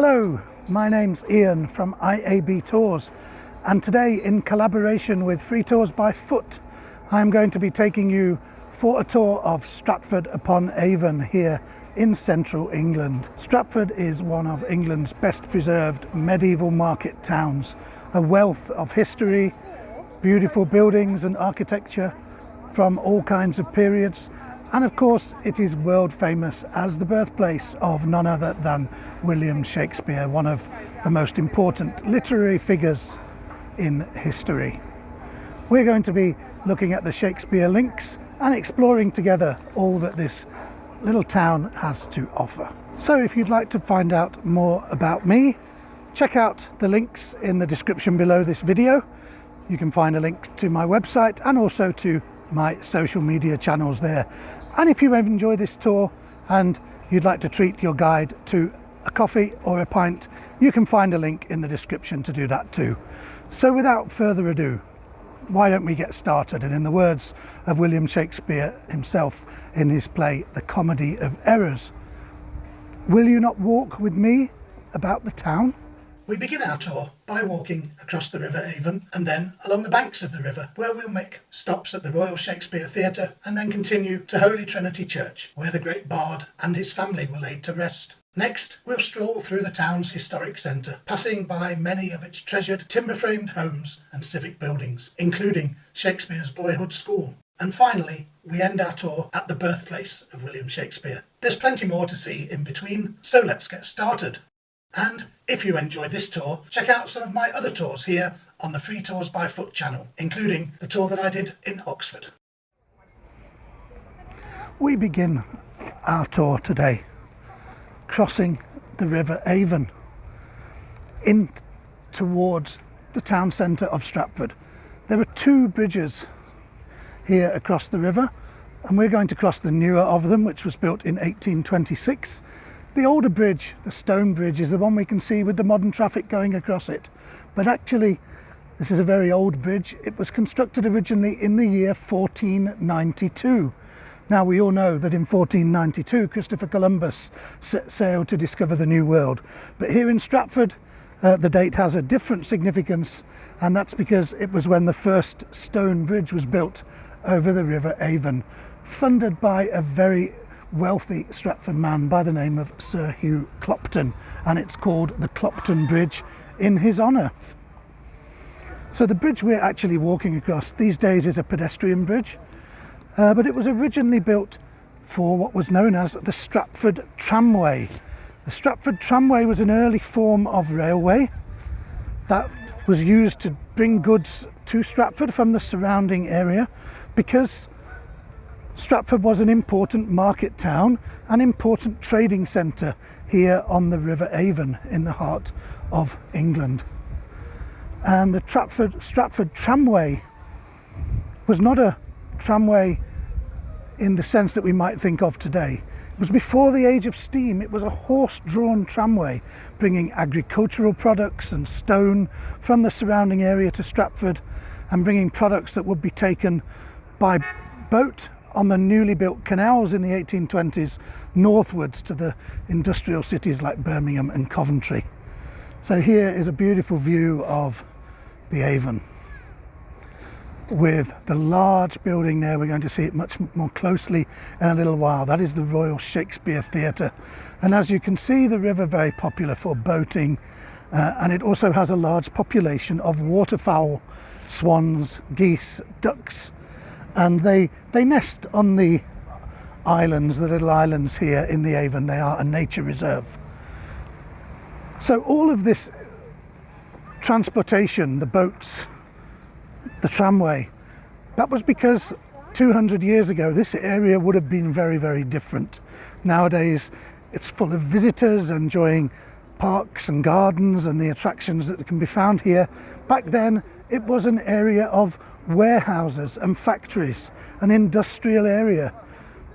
Hello, my name's Ian from IAB Tours and today in collaboration with Free Tours by Foot I'm going to be taking you for a tour of Stratford upon Avon here in central England. Stratford is one of England's best preserved medieval market towns, a wealth of history, beautiful buildings and architecture from all kinds of periods and of course it is world famous as the birthplace of none other than William Shakespeare, one of the most important literary figures in history. We're going to be looking at the Shakespeare links and exploring together all that this little town has to offer. So if you'd like to find out more about me, check out the links in the description below this video. You can find a link to my website and also to my social media channels there. And if you have enjoyed this tour and you'd like to treat your guide to a coffee or a pint, you can find a link in the description to do that too. So without further ado, why don't we get started? And in the words of William Shakespeare himself in his play, The Comedy of Errors, will you not walk with me about the town? We begin our tour by walking across the River Avon and then along the banks of the river where we'll make stops at the Royal Shakespeare Theatre and then continue to Holy Trinity Church where the great bard and his family were laid to rest. Next, we'll stroll through the town's historic centre, passing by many of its treasured timber-framed homes and civic buildings, including Shakespeare's boyhood school. And finally, we end our tour at the birthplace of William Shakespeare. There's plenty more to see in between, so let's get started. And if you enjoyed this tour, check out some of my other tours here on the Free Tours by Foot channel, including the tour that I did in Oxford. We begin our tour today crossing the River Avon in towards the town centre of Stratford. There are two bridges here across the river and we're going to cross the newer of them which was built in 1826 the older bridge, the stone bridge, is the one we can see with the modern traffic going across it. But actually, this is a very old bridge. It was constructed originally in the year 1492. Now we all know that in 1492 Christopher Columbus set sail to discover the New World. But here in Stratford uh, the date has a different significance and that's because it was when the first stone bridge was built over the River Avon, funded by a very wealthy Stratford man by the name of Sir Hugh Clopton and it's called the Clopton Bridge in his honour. So the bridge we're actually walking across these days is a pedestrian bridge uh, but it was originally built for what was known as the Stratford Tramway. The Stratford Tramway was an early form of railway that was used to bring goods to Stratford from the surrounding area because Stratford was an important market town, an important trading centre here on the River Avon in the heart of England. And the Stratford, Stratford tramway was not a tramway in the sense that we might think of today. It was before the age of steam. It was a horse-drawn tramway bringing agricultural products and stone from the surrounding area to Stratford and bringing products that would be taken by boat on the newly built canals in the 1820s northwards to the industrial cities like Birmingham and Coventry. So here is a beautiful view of the Avon with the large building there. We're going to see it much more closely in a little while. That is the Royal Shakespeare Theatre. And as you can see, the river very popular for boating. Uh, and it also has a large population of waterfowl, swans, geese, ducks, and they they nest on the islands, the little islands here in the Avon. They are a nature reserve. So all of this transportation, the boats, the tramway, that was because 200 years ago this area would have been very, very different. Nowadays it's full of visitors enjoying parks and gardens and the attractions that can be found here. Back then it was an area of warehouses and factories, an industrial area,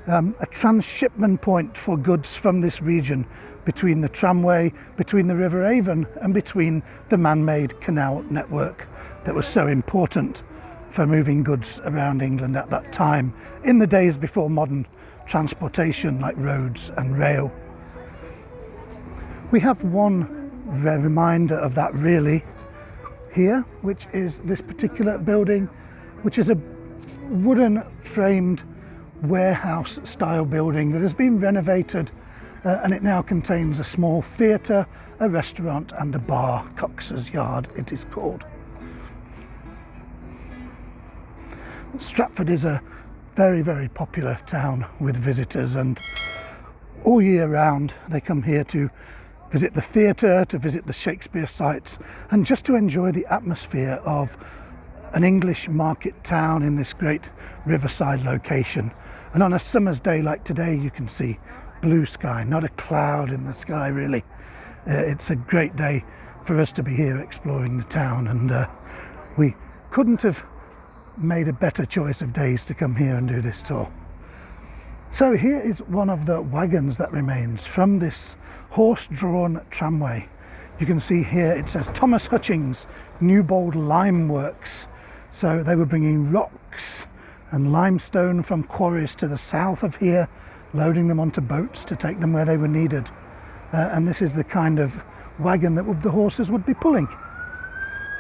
um, a transshipment point for goods from this region between the tramway, between the River Avon and between the man-made canal network that was so important for moving goods around England at that time in the days before modern transportation like roads and rail. We have one reminder of that really here, which is this particular building, which is a wooden framed warehouse style building that has been renovated uh, and it now contains a small theatre, a restaurant and a bar, Cox's Yard it is called. Stratford is a very, very popular town with visitors and all year round they come here to visit the theatre, to visit the Shakespeare sites and just to enjoy the atmosphere of an English market town in this great riverside location. And on a summer's day like today you can see blue sky, not a cloud in the sky really. Uh, it's a great day for us to be here exploring the town and uh, we couldn't have made a better choice of days to come here and do this tour. So here is one of the wagons that remains from this horse-drawn tramway. You can see here it says Thomas Hutchings Newbold Lime Works. So they were bringing rocks and limestone from quarries to the south of here loading them onto boats to take them where they were needed. Uh, and this is the kind of wagon that the horses would be pulling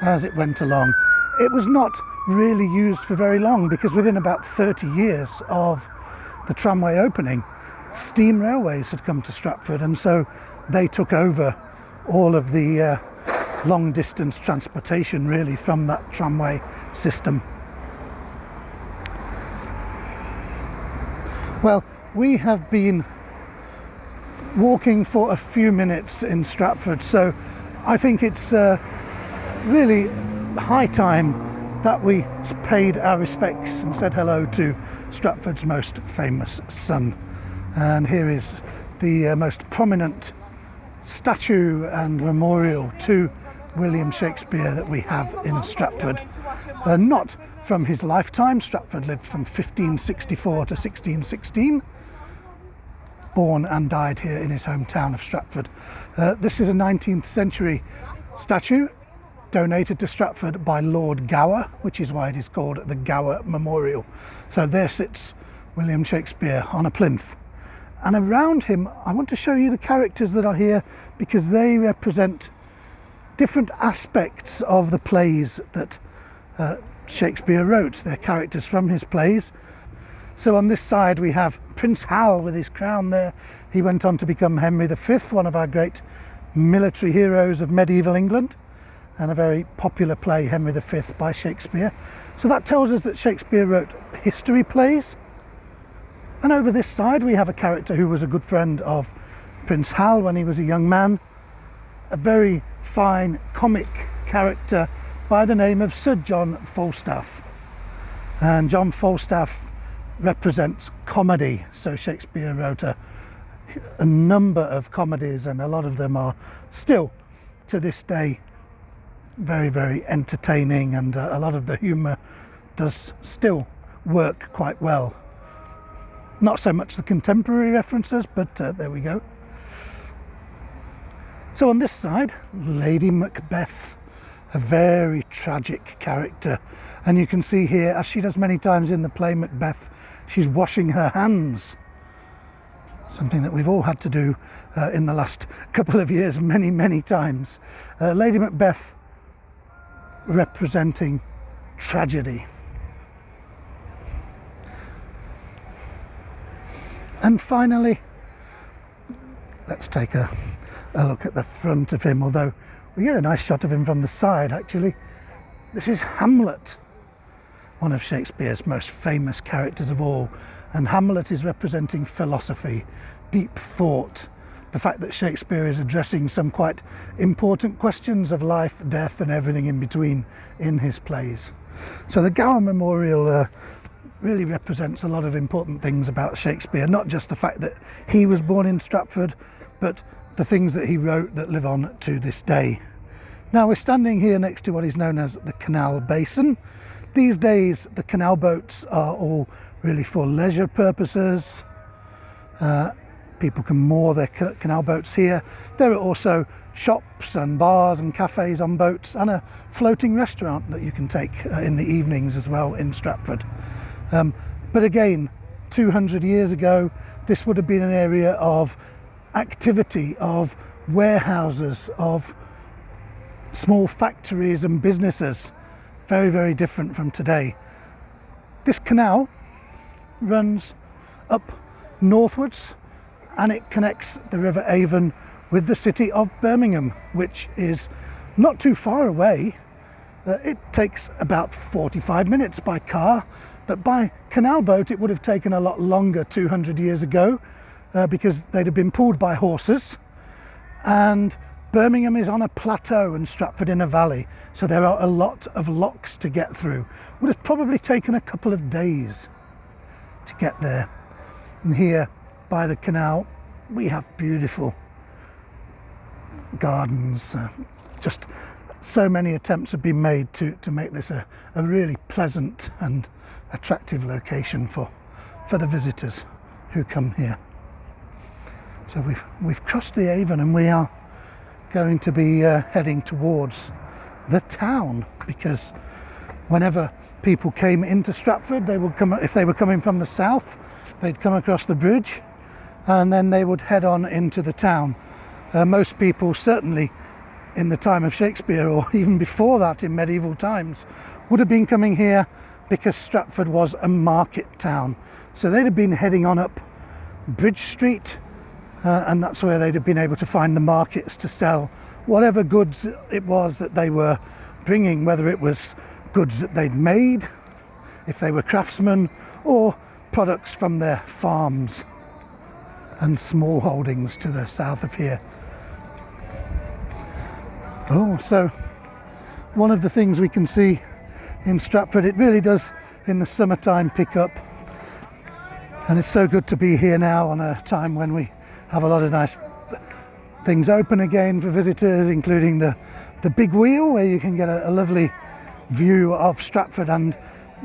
as it went along. It was not really used for very long because within about 30 years of the tramway opening, steam railways had come to Stratford and so they took over all of the uh, long distance transportation really from that tramway system. Well, we have been walking for a few minutes in Stratford, so I think it's uh, really high time that we paid our respects and said hello to Stratford's most famous son. And here is the uh, most prominent statue and memorial to William Shakespeare that we have in Stratford. Uh, not from his lifetime, Stratford lived from 1564 to 1616, born and died here in his hometown of Stratford. Uh, this is a 19th century statue donated to Stratford by Lord Gower, which is why it is called the Gower Memorial. So there sits William Shakespeare on a plinth. And around him, I want to show you the characters that are here because they represent different aspects of the plays that uh, Shakespeare wrote. They're characters from his plays so on this side we have Prince Hal with his crown there. He went on to become Henry V, one of our great military heroes of medieval England and a very popular play, Henry V by Shakespeare. So that tells us that Shakespeare wrote history plays. And over this side we have a character who was a good friend of Prince Hal when he was a young man. A very fine comic character by the name of Sir John Falstaff. And John Falstaff represents comedy. So Shakespeare wrote a, a number of comedies and a lot of them are still to this day very, very entertaining and uh, a lot of the humour does still work quite well. Not so much the contemporary references, but uh, there we go. So on this side, Lady Macbeth a very tragic character. And you can see here, as she does many times in the play Macbeth, she's washing her hands. Something that we've all had to do uh, in the last couple of years, many, many times. Uh, Lady Macbeth representing tragedy. And finally, let's take a, a look at the front of him, although we get a nice shot of him from the side actually. This is Hamlet, one of Shakespeare's most famous characters of all. And Hamlet is representing philosophy, deep thought, the fact that Shakespeare is addressing some quite important questions of life, death and everything in between in his plays. So the Gower Memorial uh, really represents a lot of important things about Shakespeare, not just the fact that he was born in Stratford, but the things that he wrote that live on to this day. Now we're standing here next to what is known as the Canal Basin. These days the canal boats are all really for leisure purposes. Uh, people can moor their canal boats here. There are also shops and bars and cafes on boats and a floating restaurant that you can take uh, in the evenings as well in Stratford. Um, but again, 200 years ago, this would have been an area of activity of warehouses of small factories and businesses. Very, very different from today. This canal runs up northwards and it connects the River Avon with the city of Birmingham, which is not too far away. Uh, it takes about 45 minutes by car, but by canal boat it would have taken a lot longer 200 years ago uh, because they'd have been pulled by horses. And Birmingham is on a plateau and Stratford in a valley, so there are a lot of locks to get through. Would have probably taken a couple of days to get there. And here by the canal, we have beautiful gardens. Uh, just so many attempts have been made to, to make this a, a really pleasant and attractive location for, for the visitors who come here. So we've, we've crossed the Avon and we are going to be uh, heading towards the town because whenever people came into Stratford, they would come, if they were coming from the south, they'd come across the bridge and then they would head on into the town. Uh, most people, certainly in the time of Shakespeare or even before that in medieval times, would have been coming here because Stratford was a market town. So they'd have been heading on up Bridge Street uh, and that's where they'd have been able to find the markets to sell whatever goods it was that they were bringing, whether it was goods that they'd made, if they were craftsmen, or products from their farms and small holdings to the south of here. Oh, so one of the things we can see in Stratford, it really does in the summertime pick up. And it's so good to be here now on a time when we have a lot of nice things open again for visitors, including the, the big wheel where you can get a, a lovely view of Stratford and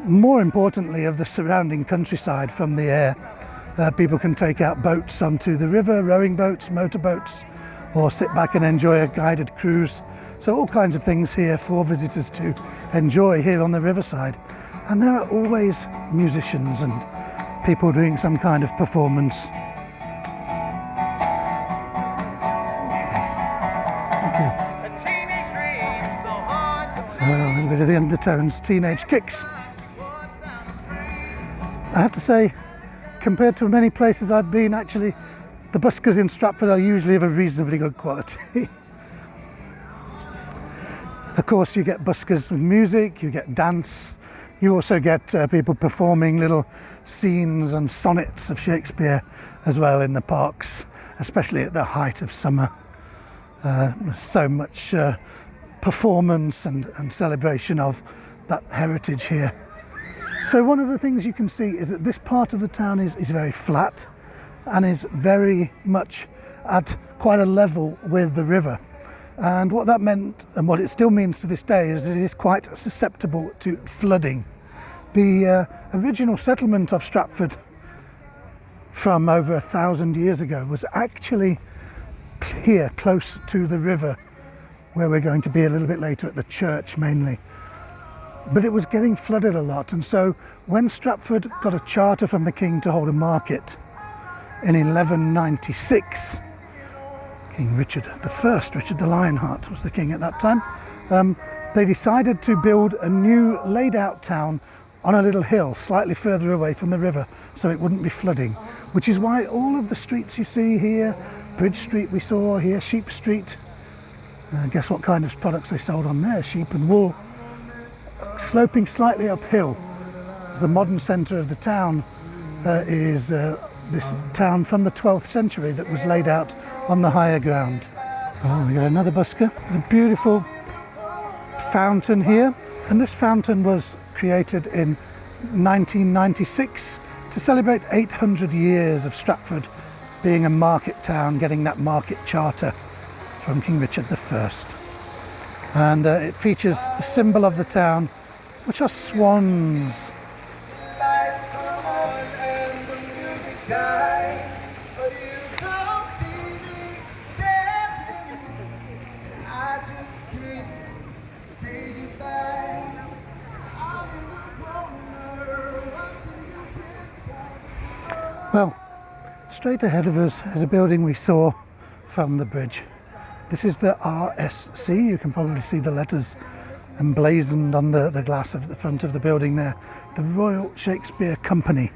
more importantly of the surrounding countryside from the air. Uh, people can take out boats onto the river, rowing boats, motor boats, or sit back and enjoy a guided cruise. So all kinds of things here for visitors to enjoy here on the riverside. And there are always musicians and people doing some kind of performance. Bit of the undertones, teenage kicks. I have to say, compared to many places I've been, actually, the buskers in Stratford are usually of a reasonably good quality. of course, you get buskers with music, you get dance, you also get uh, people performing little scenes and sonnets of Shakespeare as well in the parks, especially at the height of summer. Uh, so much uh, performance and, and celebration of that heritage here. So one of the things you can see is that this part of the town is, is very flat and is very much at quite a level with the river. And what that meant, and what it still means to this day, is that it is quite susceptible to flooding. The uh, original settlement of Stratford from over a thousand years ago was actually here, close to the river where we're going to be a little bit later at the church mainly. But it was getting flooded a lot and so when Stratford got a charter from the king to hold a market in 1196, King Richard I, Richard the Lionheart was the king at that time, um, they decided to build a new laid out town on a little hill slightly further away from the river so it wouldn't be flooding, which is why all of the streets you see here, Bridge Street we saw here, Sheep Street, uh, guess what kind of products they sold on there? Sheep and wool. Sloping slightly uphill. The modern centre of the town uh, is uh, this town from the 12th century that was laid out on the higher ground. Oh, we got another busker. A beautiful fountain here. And this fountain was created in 1996 to celebrate 800 years of Stratford being a market town, getting that market charter from King Richard I. And uh, it features the symbol of the town, which are swans. Well, straight ahead of us is a building we saw from the bridge This is the RSC. You can probably see the letters emblazoned on the, the glass of the front of the building there. The Royal Shakespeare Company.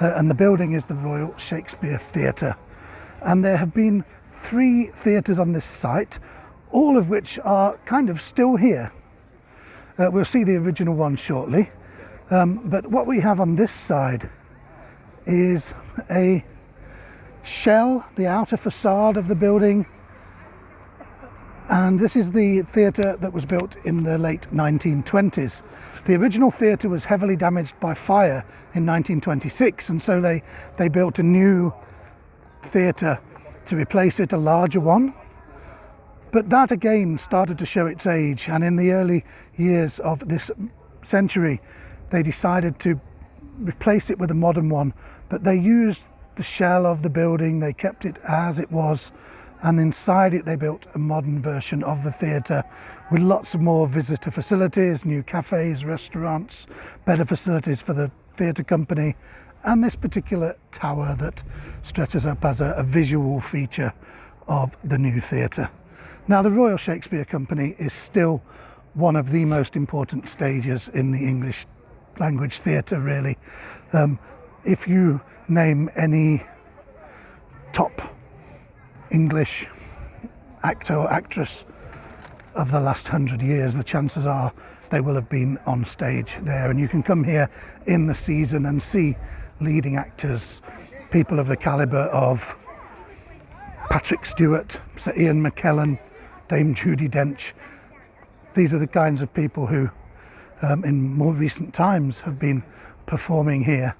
Uh, and the building is the Royal Shakespeare Theatre. And there have been three theatres on this site, all of which are kind of still here. Uh, we'll see the original one shortly. Um, but what we have on this side is a shell, the outer facade of the building. And this is the theatre that was built in the late 1920s. The original theatre was heavily damaged by fire in 1926, and so they, they built a new theatre to replace it, a larger one. But that again started to show its age, and in the early years of this century, they decided to replace it with a modern one. But they used the shell of the building, they kept it as it was, and inside it they built a modern version of the theatre with lots of more visitor facilities, new cafes, restaurants, better facilities for the theatre company, and this particular tower that stretches up as a, a visual feature of the new theatre. Now, the Royal Shakespeare Company is still one of the most important stages in the English language theatre, really. Um, if you name any top English actor or actress of the last hundred years, the chances are they will have been on stage there. And you can come here in the season and see leading actors, people of the calibre of Patrick Stewart, Sir Ian McKellen, Dame Judi Dench. These are the kinds of people who, um, in more recent times, have been performing here.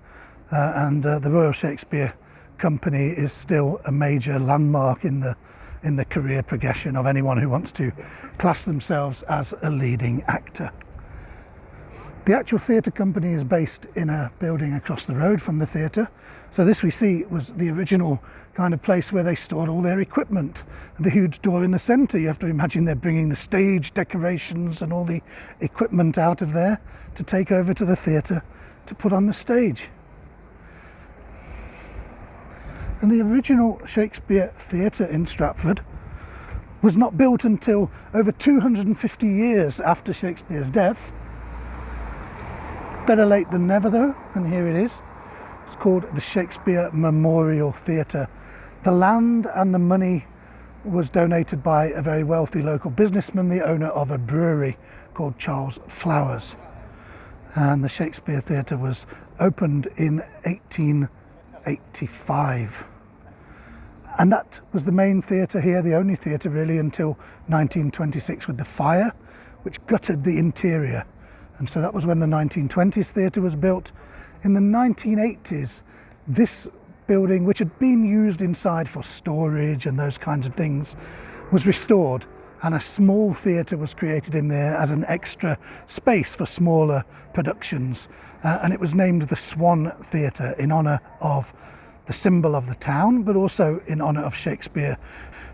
Uh, and uh, the Royal Shakespeare Company is still a major landmark in the in the career progression of anyone who wants to class themselves as a leading actor. The actual theatre company is based in a building across the road from the theatre. So this we see was the original kind of place where they stored all their equipment. The huge door in the centre, you have to imagine they're bringing the stage decorations and all the equipment out of there to take over to the theatre to put on the stage. And the original Shakespeare Theatre in Stratford was not built until over 250 years after Shakespeare's death. Better late than never though, and here it is. It's called the Shakespeare Memorial Theatre. The land and the money was donated by a very wealthy local businessman, the owner of a brewery called Charles Flowers. And the Shakespeare Theatre was opened in 18 85. And that was the main theatre here, the only theatre really until 1926 with the fire, which gutted the interior. And so that was when the 1920s theatre was built. In the 1980s, this building, which had been used inside for storage and those kinds of things, was restored and a small theatre was created in there as an extra space for smaller productions uh, and it was named the Swan Theatre in honour of the symbol of the town, but also in honour of Shakespeare,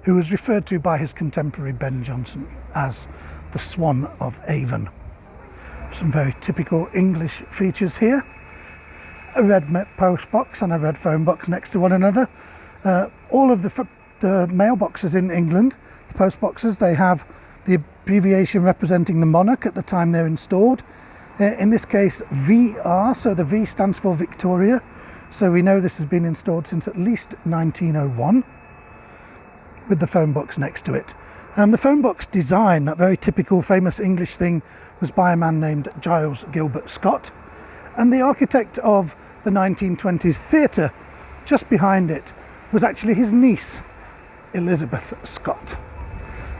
who was referred to by his contemporary Ben Jonson as the Swan of Avon. Some very typical English features here. A red post box and a red phone box next to one another. Uh, all of the, the mailboxes in England, post boxes, they have the abbreviation representing the monarch at the time they're installed uh, in this case VR, so the V stands for Victoria. So we know this has been installed since at least 1901 with the phone box next to it. And the phone box design, that very typical famous English thing, was by a man named Giles Gilbert Scott. And the architect of the 1920s theatre, just behind it, was actually his niece, Elizabeth Scott.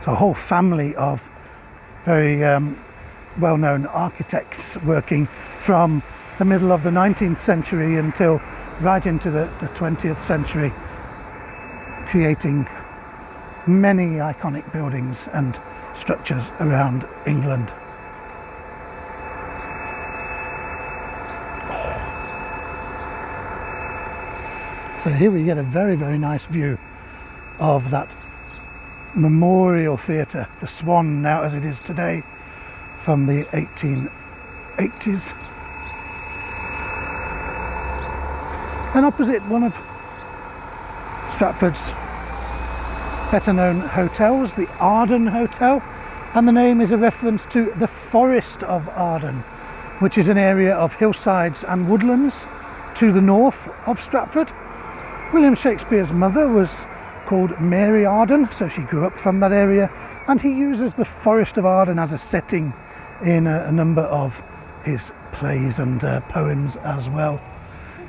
So a whole family of very um, well-known architects working from the middle of the 19th century until right into the, the 20th century, creating many iconic buildings and structures around England. So here we get a very, very nice view of that memorial theatre, the Swan now as it is today, from the 1880s. And opposite one of Stratford's better known hotels, the Arden Hotel, and the name is a reference to the Forest of Arden, which is an area of hillsides and woodlands to the north of Stratford. William Shakespeare's mother was called Mary Arden, so she grew up from that area, and he uses the Forest of Arden as a setting in a, a number of his plays and uh, poems as well.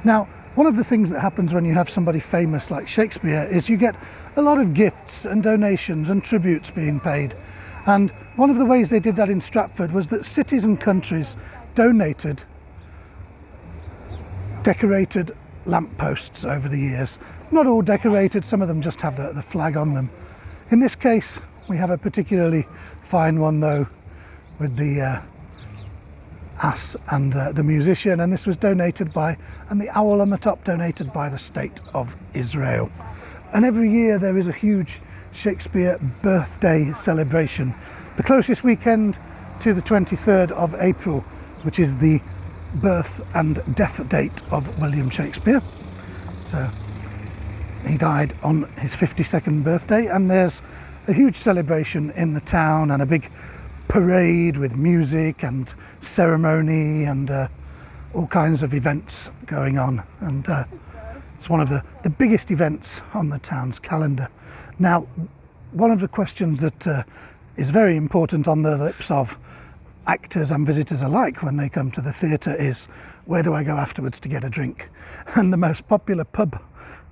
Now, one of the things that happens when you have somebody famous like Shakespeare is you get a lot of gifts and donations and tributes being paid. And one of the ways they did that in Stratford was that cities and countries donated decorated lampposts over the years. Not all decorated, some of them just have the, the flag on them. In this case, we have a particularly fine one though, with the uh, ass and uh, the musician, and this was donated by, and the owl on the top donated by the State of Israel. And every year there is a huge Shakespeare birthday celebration. The closest weekend to the 23rd of April, which is the birth and death date of William Shakespeare. So he died on his 52nd birthday, and there's a huge celebration in the town and a big parade with music and ceremony and uh, all kinds of events going on. And uh, it's one of the, the biggest events on the town's calendar. Now, one of the questions that uh, is very important on the lips of actors and visitors alike when they come to the theatre is where do I go afterwards to get a drink? And the most popular pub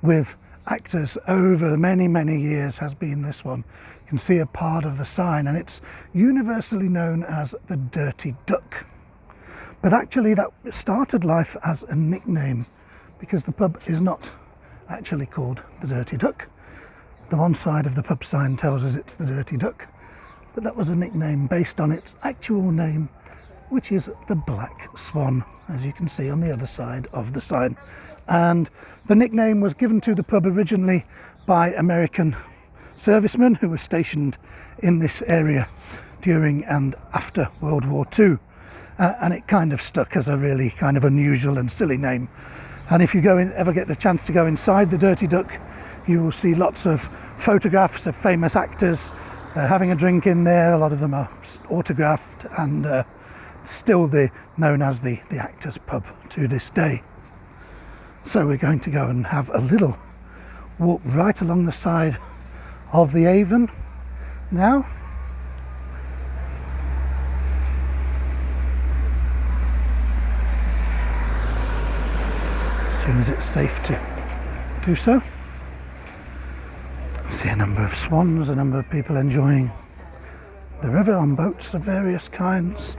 with actors over many, many years has been this one. You can see a part of the sign and it's universally known as the Dirty Duck. But actually that started life as a nickname because the pub is not actually called the Dirty Duck. The one side of the pub sign tells us it's the Dirty Duck, but that was a nickname based on its actual name, which is the Black Swan, as you can see on the other side of the sign. And the nickname was given to the pub originally by American servicemen who were stationed in this area during and after World War II. Uh, and it kind of stuck as a really kind of unusual and silly name. And if you go in, ever get the chance to go inside the Dirty Duck, you will see lots of photographs of famous actors uh, having a drink in there. A lot of them are autographed and uh, still the, known as the, the Actors Pub to this day. So we're going to go and have a little walk right along the side of the Avon now. As soon as it's safe to do so see a number of swans, a number of people enjoying the river on boats of various kinds.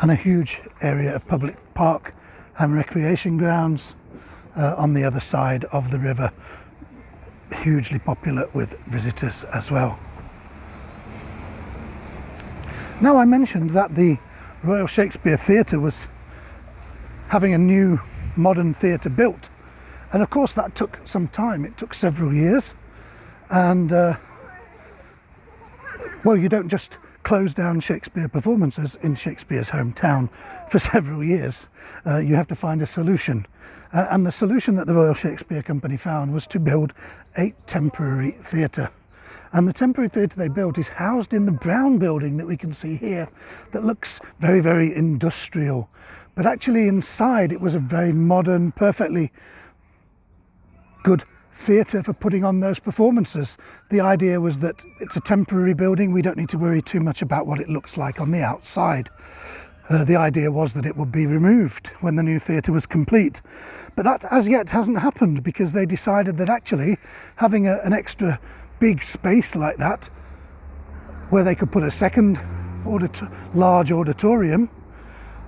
And a huge area of public park and recreation grounds uh, on the other side of the river, hugely popular with visitors as well. Now I mentioned that the Royal Shakespeare Theatre was having a new modern theatre built and of course that took some time, it took several years and uh, well you don't just close down Shakespeare performances in Shakespeare's hometown for several years. Uh, you have to find a solution. Uh, and the solution that the Royal Shakespeare Company found was to build a temporary theatre. And the temporary theatre they built is housed in the brown building that we can see here that looks very, very industrial. But actually inside it was a very modern, perfectly good theatre for putting on those performances. The idea was that it's a temporary building, we don't need to worry too much about what it looks like on the outside. Uh, the idea was that it would be removed when the new theatre was complete. But that as yet hasn't happened because they decided that actually having a, an extra big space like that where they could put a second audit large auditorium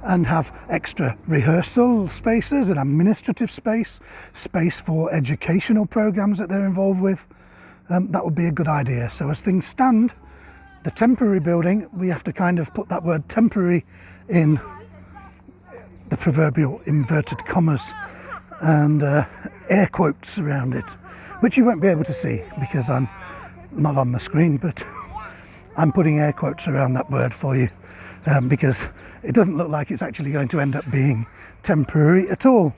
and have extra rehearsal spaces and administrative space, space for educational programs that they're involved with. Um, that would be a good idea. So as things stand, the temporary building, we have to kind of put that word temporary in the proverbial inverted commas and uh, air quotes around it, which you won't be able to see because I'm not on the screen, but I'm putting air quotes around that word for you um, because it doesn't look like it's actually going to end up being temporary at all.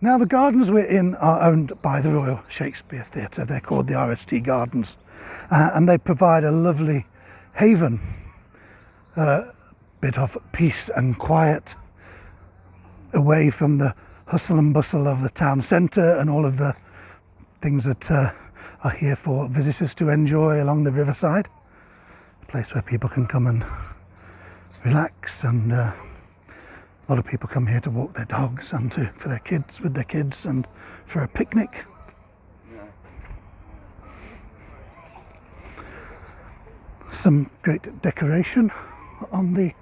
Now the gardens we're in are owned by the Royal Shakespeare Theatre. They're called the RST Gardens uh, and they provide a lovely haven, a bit of peace and quiet away from the hustle and bustle of the town centre and all of the things that uh, are here for visitors to enjoy along the riverside. A place where people can come and relax and uh, a lot of people come here to walk their dogs and to, for their kids with their kids and for a picnic. Some great decoration on the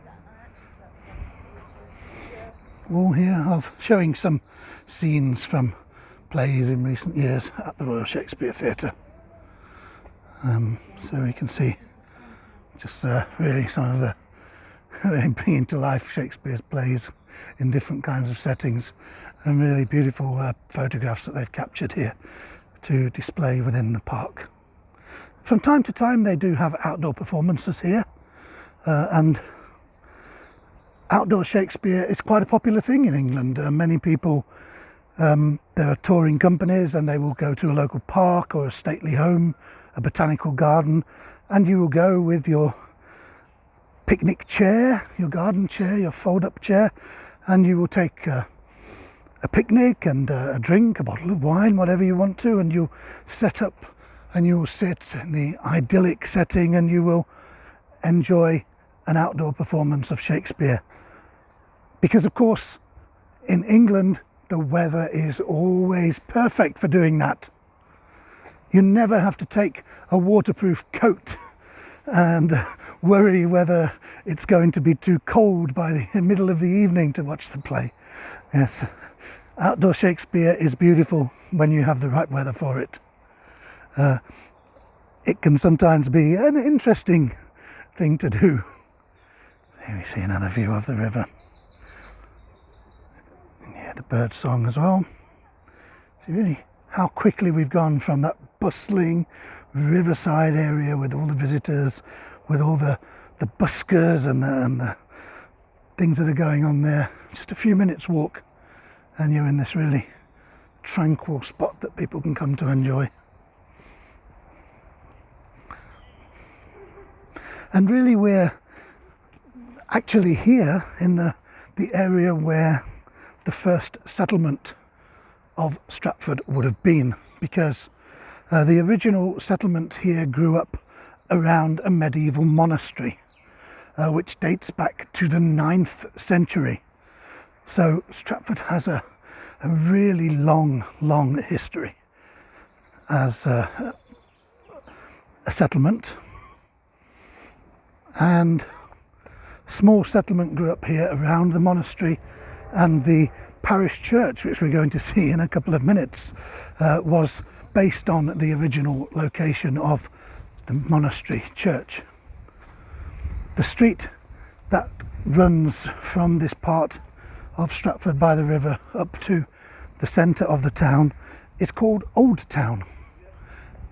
wall here of showing some scenes from plays in recent years at the Royal Shakespeare Theatre. Um, so we can see just uh, really some of the bringing to life Shakespeare's plays in different kinds of settings and really beautiful uh, photographs that they've captured here to display within the park. From time to time they do have outdoor performances here uh, and outdoor Shakespeare is quite a popular thing in England. Uh, many people, um, there are touring companies and they will go to a local park or a stately home, a botanical garden, and you will go with your picnic chair, your garden chair, your fold-up chair, and you will take uh, a picnic and uh, a drink, a bottle of wine, whatever you want to, and you'll set up and you will sit in the idyllic setting and you will enjoy an outdoor performance of Shakespeare. Because of course in England the weather is always perfect for doing that. You never have to take a waterproof coat and worry whether it's going to be too cold by the middle of the evening to watch the play. Yes, outdoor Shakespeare is beautiful when you have the right weather for it. Uh, it can sometimes be an interesting thing to do. Here we see another view of the river the bird song as well. See really how quickly we've gone from that bustling riverside area with all the visitors, with all the, the buskers and the, and the things that are going on there. Just a few minutes walk and you're in this really tranquil spot that people can come to enjoy. And really we're actually here in the, the area where the first settlement of Stratford would have been because uh, the original settlement here grew up around a medieval monastery uh, which dates back to the 9th century. So Stratford has a, a really long, long history as a, a settlement and small settlement grew up here around the monastery and the parish church, which we're going to see in a couple of minutes, uh, was based on the original location of the monastery church. The street that runs from this part of Stratford by the river up to the centre of the town is called Old Town.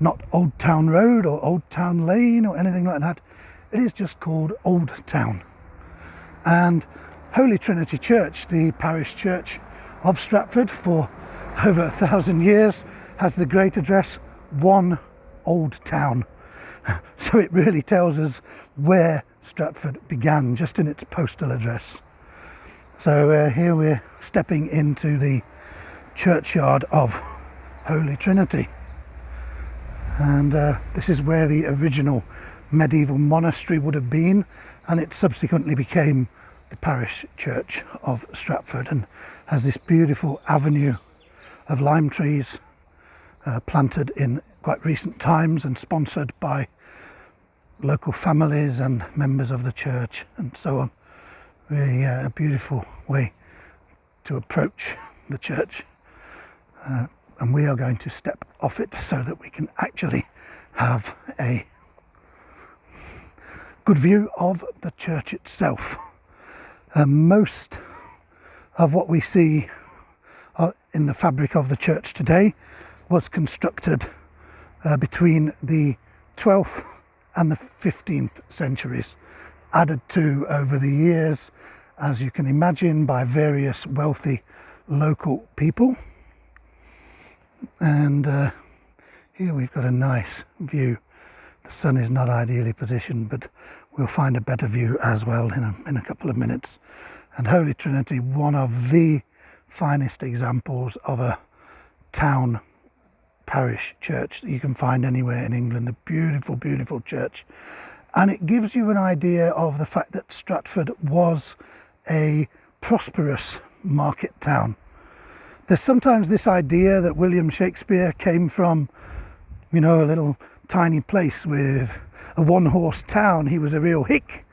Not Old Town Road or Old Town Lane or anything like that. It is just called Old Town. And Holy Trinity Church, the parish church of Stratford for over a thousand years, has the great address One Old Town. So it really tells us where Stratford began, just in its postal address. So uh, here we're stepping into the churchyard of Holy Trinity. And uh, this is where the original medieval monastery would have been, and it subsequently became the parish church of Stratford and has this beautiful avenue of lime trees uh, planted in quite recent times and sponsored by local families and members of the church and so on. Really uh, a beautiful way to approach the church uh, and we are going to step off it so that we can actually have a good view of the church itself. Most of what we see uh, in the fabric of the church today was constructed uh, between the 12th and the 15th centuries, added to over the years, as you can imagine, by various wealthy local people. And uh, here we've got a nice view. The sun is not ideally positioned, but we'll find a better view as well in a, in a couple of minutes. And Holy Trinity, one of the finest examples of a town parish church that you can find anywhere in England. A beautiful, beautiful church. And it gives you an idea of the fact that Stratford was a prosperous market town. There's sometimes this idea that William Shakespeare came from, you know, a little tiny place with a one horse town. He was a real hick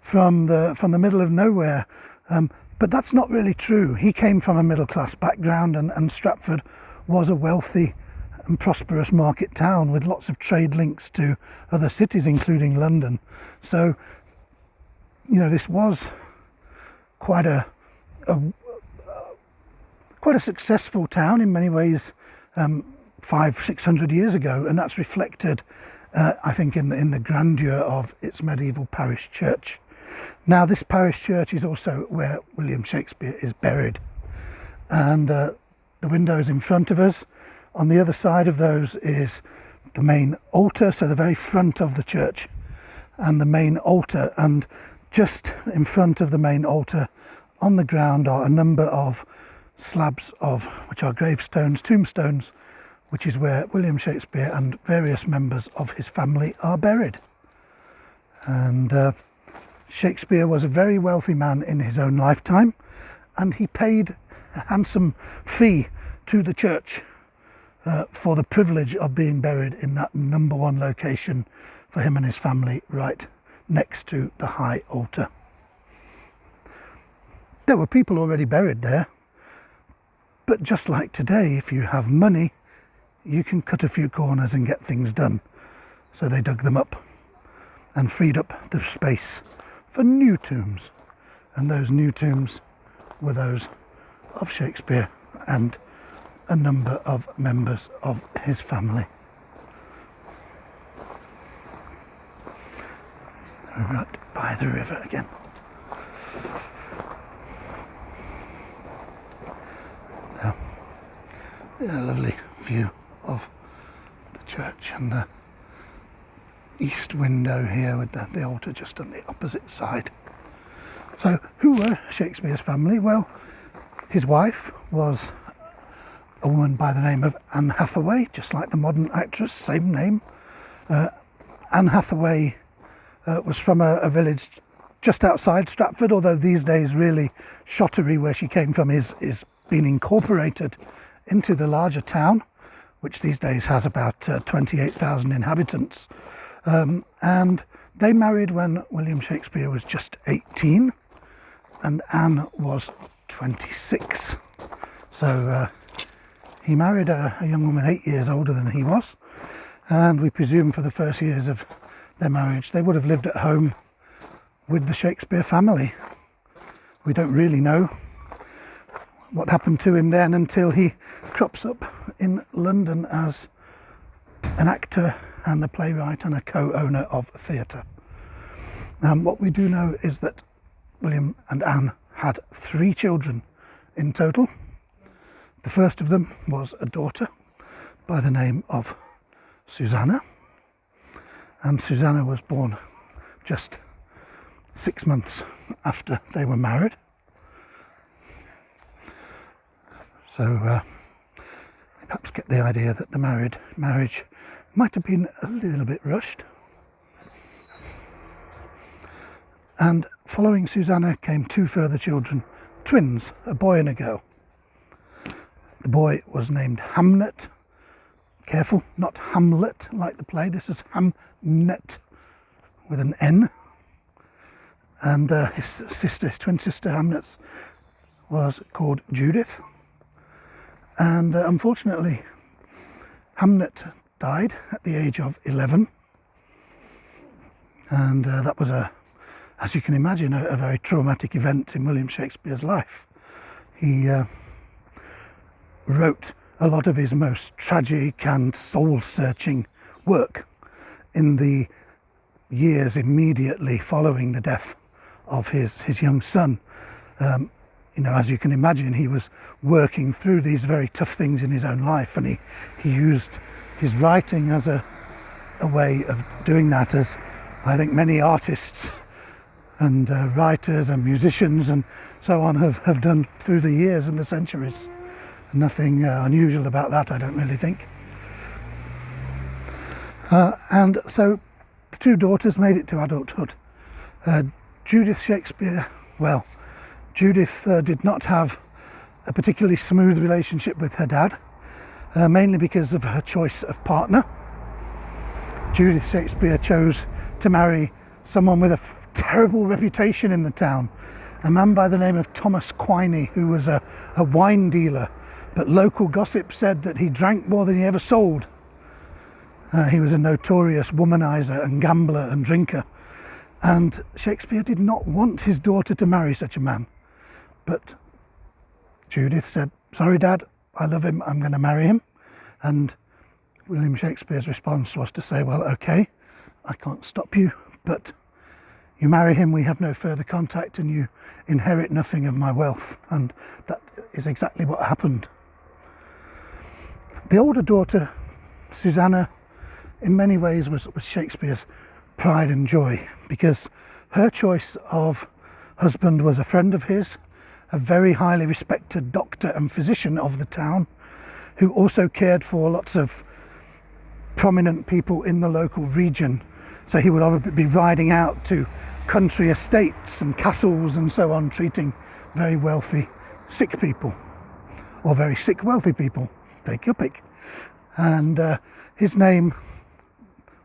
from the, from the middle of nowhere. Um, but that's not really true. He came from a middle class background, and, and Stratford was a wealthy and prosperous market town with lots of trade links to other cities, including London. So, you know, this was quite a, a quite a successful town in many ways. Um, five, six hundred years ago, and that's reflected, uh, I think, in the, in the grandeur of its medieval parish church. Now, this parish church is also where William Shakespeare is buried, and uh, the windows in front of us. On the other side of those is the main altar, so the very front of the church, and the main altar, and just in front of the main altar on the ground are a number of slabs of which are gravestones, tombstones which is where William Shakespeare and various members of his family are buried. And uh, Shakespeare was a very wealthy man in his own lifetime, and he paid a handsome fee to the church uh, for the privilege of being buried in that number one location for him and his family, right next to the high altar. There were people already buried there, but just like today, if you have money, you can cut a few corners and get things done. So they dug them up and freed up the space for new tombs. And those new tombs were those of Shakespeare and a number of members of his family. Right by the river again. A lovely view of the church and the east window here with the, the altar just on the opposite side. So, who were Shakespeare's family? Well, his wife was a woman by the name of Anne Hathaway, just like the modern actress, same name. Uh, Anne Hathaway uh, was from a, a, village just outside Stratford, although these days, really, Shottery, where she came from, is, is being incorporated into the larger town which these days has about uh, 28,000 inhabitants. Um, and they married when William Shakespeare was just 18 and Anne was 26. So uh, he married a, a, young woman eight years older than he was. And we presume for the first years of their marriage, they would have lived at home with the Shakespeare family. We don't really know what happened to him then until he crops up in London as an actor and a playwright and a co-owner of a theatre. Um, what we do know is that William and Anne had three children in total. The first of them was a daughter by the name of Susanna, and Susanna was born just six months after they were married. So uh, perhaps get the idea that the married marriage might have been a little bit rushed. And following Susanna came two further children, twins, a boy and a girl. The boy was named Hamnet. Careful, not Hamlet like the play. This is Hamnet with an N. And uh, his sister, his twin sister Hamnet, was called Judith. And uh, unfortunately, Hamnet died at the age of 11. And uh, that was a, as you can imagine, a, a, very traumatic event in William Shakespeare's life. He uh, wrote a lot of his most tragic and soul searching work in the years immediately following the death of his, his young son. Um, you know, as you can imagine, he was working through these very tough things in his own life, and he, he used his writing as a, a way of doing that, as I think many artists and uh, writers and musicians and so on have, have done through the years and the centuries. Nothing uh, unusual about that, I don't really think. Uh, and so the two daughters made it to adulthood. Uh, Judith Shakespeare, well, Judith uh, did not have a particularly smooth relationship with her dad, uh, mainly because of her choice of partner. Judith Shakespeare chose to marry someone with a terrible reputation in the town, a man by the name of Thomas Quiney, who was a, a wine dealer, but local gossip said that he drank more than he ever sold. Uh, he was a notorious womanizer and gambler and drinker. And Shakespeare did not want his daughter to marry such a man. But Judith said, Sorry, Dad, I love him, I'm going to marry him. And William Shakespeare's response was to say, Well, okay, I can't stop you, but you marry him, we have no further contact, and you inherit nothing of my wealth. And that is exactly what happened. The older daughter, Susanna, in many ways was, was Shakespeare's pride and joy because her choice of husband was a friend of his, a very highly respected doctor and physician of the town, who also cared for lots of prominent people in the local region. So he would be riding out to country estates and castles and so on, treating very wealthy sick people or very sick wealthy people. Take your pick. And uh, his name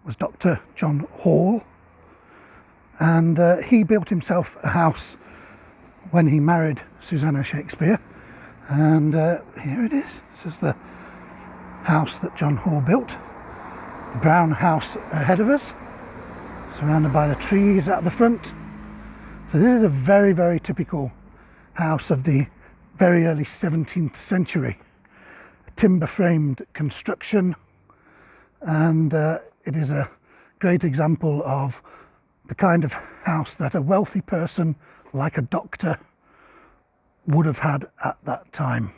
was Dr. John Hall, and uh, he built himself a house when he married Susanna Shakespeare. And uh, here it is. This is the house that John Hall built. The brown house ahead of us, surrounded by the trees at the front. So this is a very, very typical house of the very early 17th century. Timber framed construction and uh, it is a great example of the kind of house that a wealthy person like a doctor would have had at that time.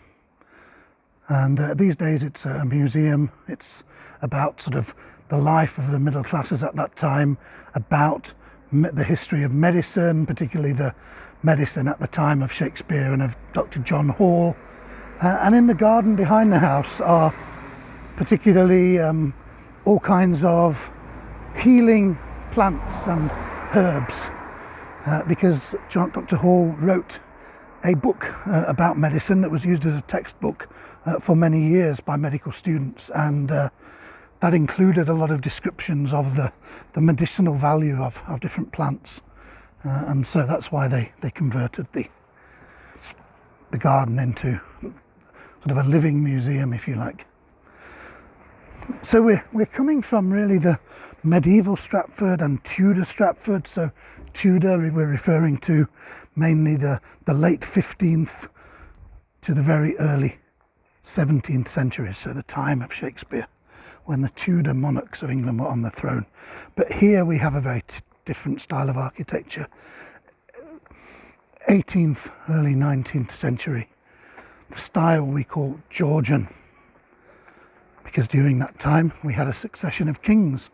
And uh, these days it's a museum, it's about sort of the life of the middle classes at that time, about the history of medicine, particularly the medicine at the time of Shakespeare and of Dr. John Hall. Uh, and in the garden behind the house are particularly um, all kinds of healing plants and herbs uh, because Dr. Hall wrote a book uh, about medicine that was used as a textbook uh, for many years by medical students and uh, that included a lot of descriptions of the, the medicinal value of, of different plants uh, and so that's why they, they converted the, the garden into sort of a living museum if you like. So we're, we're coming from really the medieval Stratford and Tudor Stratford. So Tudor, we're referring to mainly the, the late 15th to the very early 17th century, so the time of Shakespeare, when the Tudor monarchs of England were on the throne. But here we have a very different style of architecture. 18th, early 19th century. The style we call Georgian because during that time we had a succession of kings.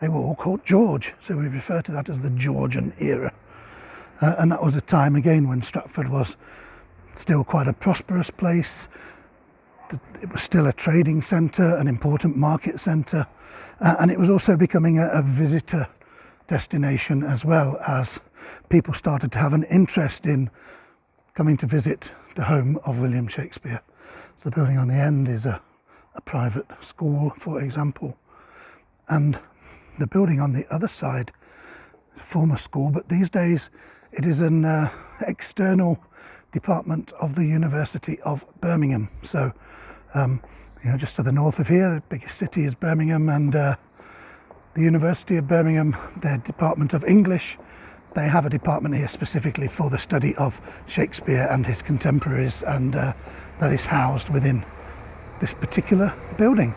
They were all called George, so we refer to that as the Georgian era. Uh, and that was a time again when Stratford was still quite a prosperous place. It was still a trading centre, an important market centre, uh, and it was also becoming a, a visitor destination as well as people started to have an interest in coming to visit the home of William Shakespeare. So the building on the end is a a private school, for example. And the building on the other side is a former school, but these days it is an uh, external department of the University of Birmingham. So, um, you know, just to the north of here, the biggest city is Birmingham, and uh, the University of Birmingham, their Department of English, they have a department here specifically for the study of Shakespeare and his contemporaries, and uh, that is housed within this particular building.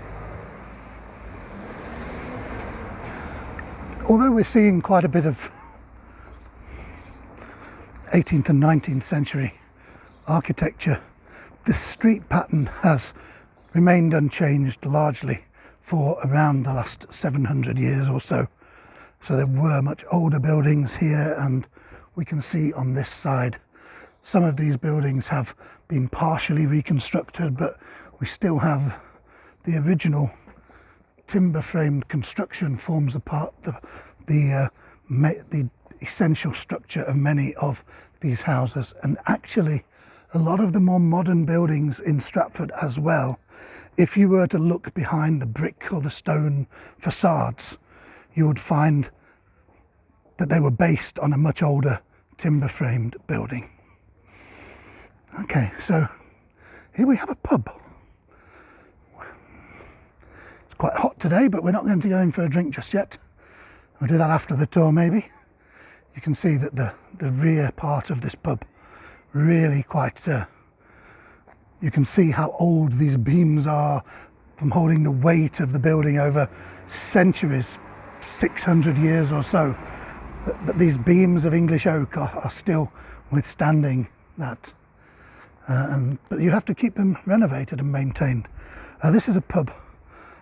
Although we're seeing quite a bit of 18th and 19th century architecture, the street pattern has remained unchanged largely for around the last 700 years or so. So there were much older buildings here and we can see on this side some of these buildings have been partially reconstructed but we still have the original timber framed construction forms a part the the, uh, the essential structure of many of these houses. And actually a lot of the more modern buildings in Stratford as well. If you were to look behind the brick or the stone facades you would find that they were based on a much older timber framed building. Okay so here we have a pub quite hot today, but we're not going to go in for a drink just yet. We'll do that after the tour maybe. You can see that the, the rear part of this pub really quite, uh, you can see how old these beams are from holding the weight of the building over centuries, 600 years or so. But, but these beams of English oak are, are still withstanding that. Uh, and, but you have to keep them renovated and maintained. Uh, this is a pub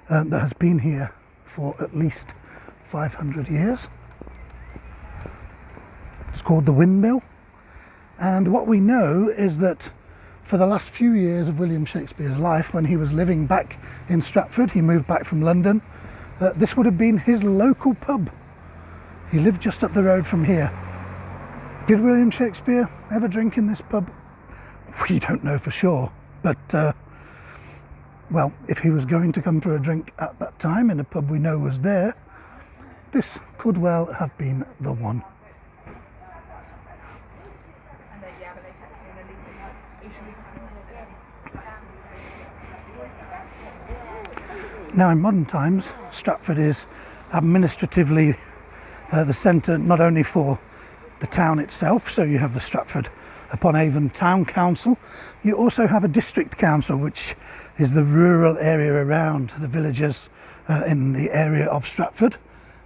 um, that has been here for at least 500 years. It's called the Windmill. And what we know is that for the last few years of William Shakespeare's life, when he was living back in Stratford, he moved back from London, uh, this would have been his local pub. He lived just up the road from here. Did William Shakespeare ever drink in this pub? We don't know for sure, but uh, well, if he was going to come for a drink at that time in a pub we know was there, this could well have been the one. Now in modern times, Stratford is administratively uh, the centre not only for the town itself, so you have the Stratford upon Avon Town Council, you also have a district council which is the rural area around the villages uh, in the area of Stratford.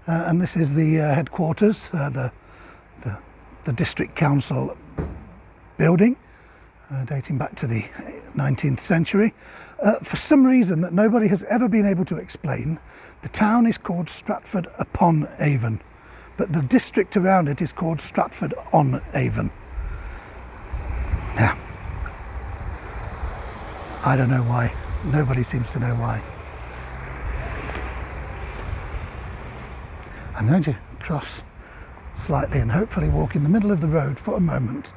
Uh, and this is the uh, headquarters, uh, the, the, the, district council building, uh, dating back to the 19th century. Uh, for some reason that nobody has ever been able to explain, the town is called Stratford upon Avon, but the district around it is called Stratford on Avon. I don't know why. Nobody seems to know why. I'm going to cross slightly and hopefully walk in the middle of the road for a moment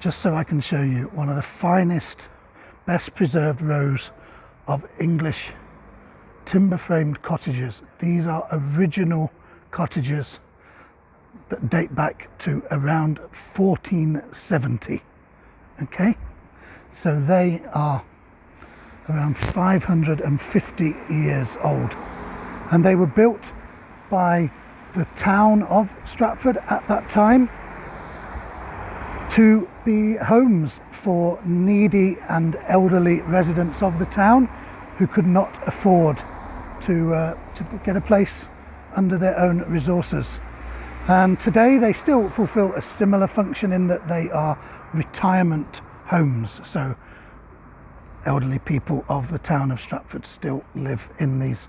just so I can show you one of the finest, best preserved rows of English timber framed cottages. These are original cottages that date back to around 1470. Okay, so they are around 550 years old and they were built by the town of Stratford at that time to be homes for needy and elderly residents of the town who could not afford to, uh, to get a place under their own resources. And today they still fulfill a similar function in that they are retirement homes. So elderly people of the town of Stratford still live in these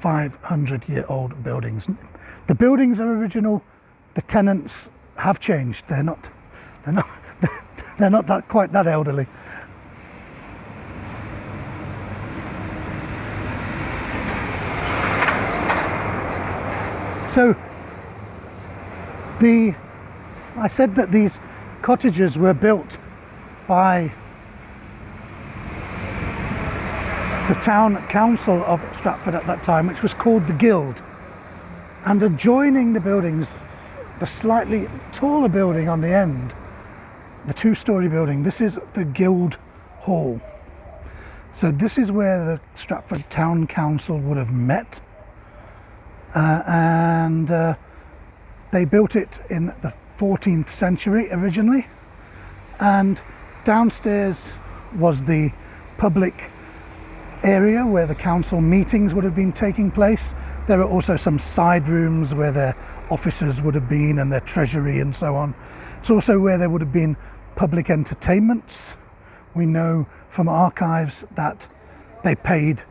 500 year old buildings. The buildings are original, the tenants have changed. They're not, they're not, they're not that quite that elderly. So the, I said that these cottages were built by the town council of Stratford at that time, which was called the Guild. And adjoining the buildings, the slightly taller building on the end, the two-storey building, this is the Guild Hall. So this is where the Stratford Town Council would have met. Uh, and uh, they built it in the 14th century originally and downstairs was the public area where the council meetings would have been taking place. There are also some side rooms where their officers would have been and their treasury and so on. It's also where there would have been public entertainments. We know from archives that they paid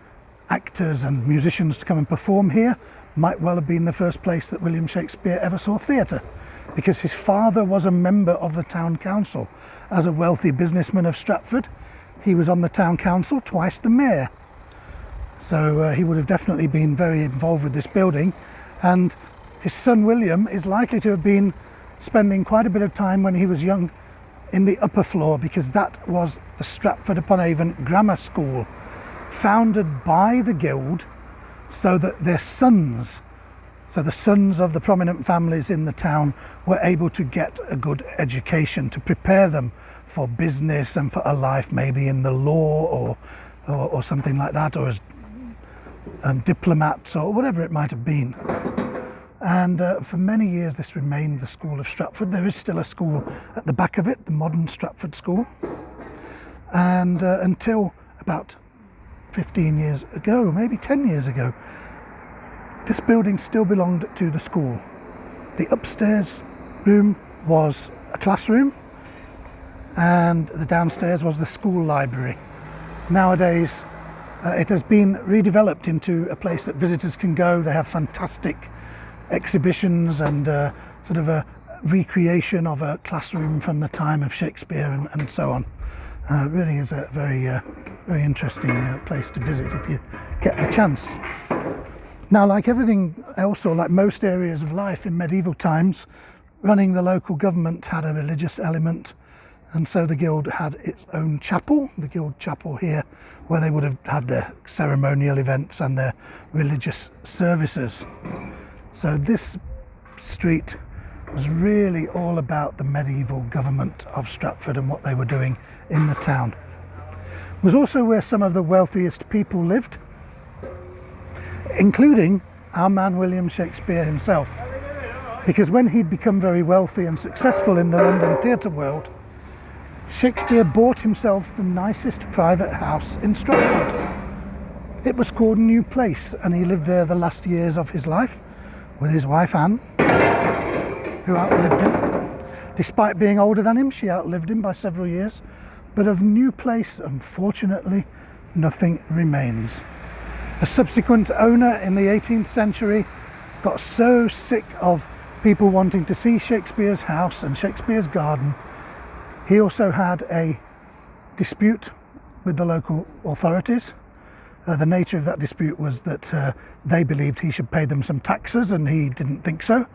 actors and musicians to come and perform here. Might well have been the first place that William Shakespeare ever saw theatre because his father was a member of the town council. As a wealthy businessman of Stratford, he was on the town council, twice the mayor. So uh, he would have definitely been very involved with this building. And his son William is likely to have been spending quite a bit of time when he was young in the upper floor because that was the Stratford upon Avon Grammar School, founded by the Guild so that their sons, so the sons of the prominent families in the town, were able to get a good education to prepare them for business and for a life maybe in the law or, or, or something like that, or as um, diplomats or whatever it might have been. And uh, for many years, this remained the School of Stratford. There is still a school at the back of it, the modern Stratford School. And uh, until about 15 years ago, maybe 10 years ago, this building still belonged to the school. The upstairs room was a classroom, and the downstairs was the school library. Nowadays, uh, it has been redeveloped into a place that visitors can go. They have fantastic exhibitions and uh, sort of a recreation of a classroom from the time of Shakespeare and, and so on. Uh, really is a very, uh, very interesting uh, place to visit if you get the chance. Now, like everything else, or like most areas of life in medieval times, running the local government had a religious element, and so the guild had its own chapel, the guild chapel here, where they would have had their ceremonial events and their religious services. So this street was really all about the medieval government of Stratford and what they were doing in the town. It was also where some of the wealthiest people lived, including our man William Shakespeare himself. Because when he'd become very wealthy and successful in the London theatre world, Shakespeare bought himself the nicest private house in Stratford. It was called New Place and he lived there the last years of his life with his wife Anne, who outlived him. Despite being older than him, she outlived him by several years. But of New Place, unfortunately, nothing remains. A subsequent owner in the 18th century got so sick of people wanting to see Shakespeare's house and Shakespeare's garden. He also had a dispute with the local authorities uh, the nature of that dispute was that uh, they believed he should pay them some taxes and he didn't think so.